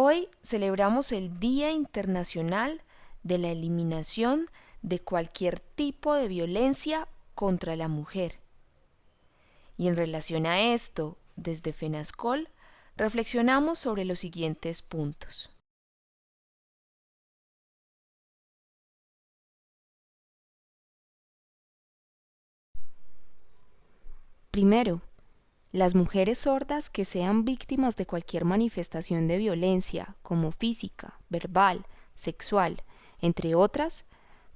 Hoy celebramos el Día Internacional de la Eliminación de cualquier tipo de violencia contra la mujer. Y en relación a esto, desde FENASCOL, reflexionamos sobre los siguientes puntos. Primero, las mujeres sordas que sean víctimas de cualquier manifestación de violencia, como física, verbal, sexual, entre otras,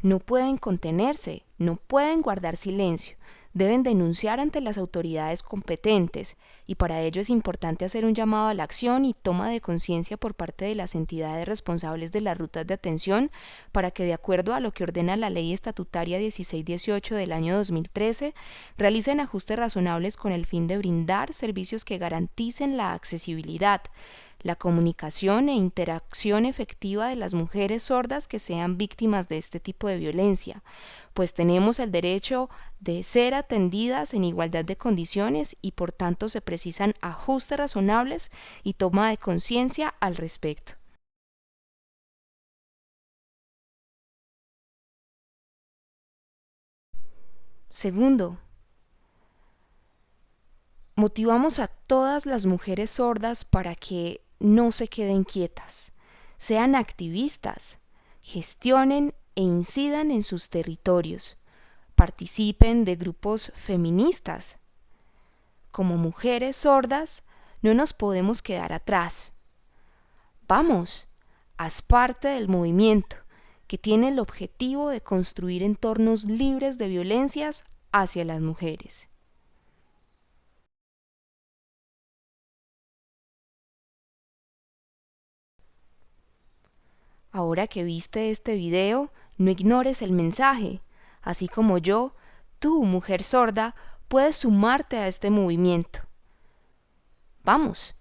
no pueden contenerse, no pueden guardar silencio, deben denunciar ante las autoridades competentes y para ello es importante hacer un llamado a la acción y toma de conciencia por parte de las entidades responsables de las rutas de atención para que de acuerdo a lo que ordena la Ley Estatutaria 1618 del año 2013 realicen ajustes razonables con el fin de brindar servicios que garanticen la accesibilidad, la comunicación e interacción efectiva de las mujeres sordas que sean víctimas de este tipo de violencia, pues tenemos el derecho de ser atendidas en igualdad de condiciones y por tanto se precisan ajustes razonables y toma de conciencia al respecto. Segundo, motivamos a todas las mujeres sordas para que no se queden quietas, sean activistas, gestionen e incidan en sus territorios, participen de grupos feministas. Como mujeres sordas, no nos podemos quedar atrás. Vamos, haz parte del movimiento que tiene el objetivo de construir entornos libres de violencias hacia las mujeres. Ahora que viste este video, no ignores el mensaje. Así como yo, tú, mujer sorda, puedes sumarte a este movimiento. Vamos,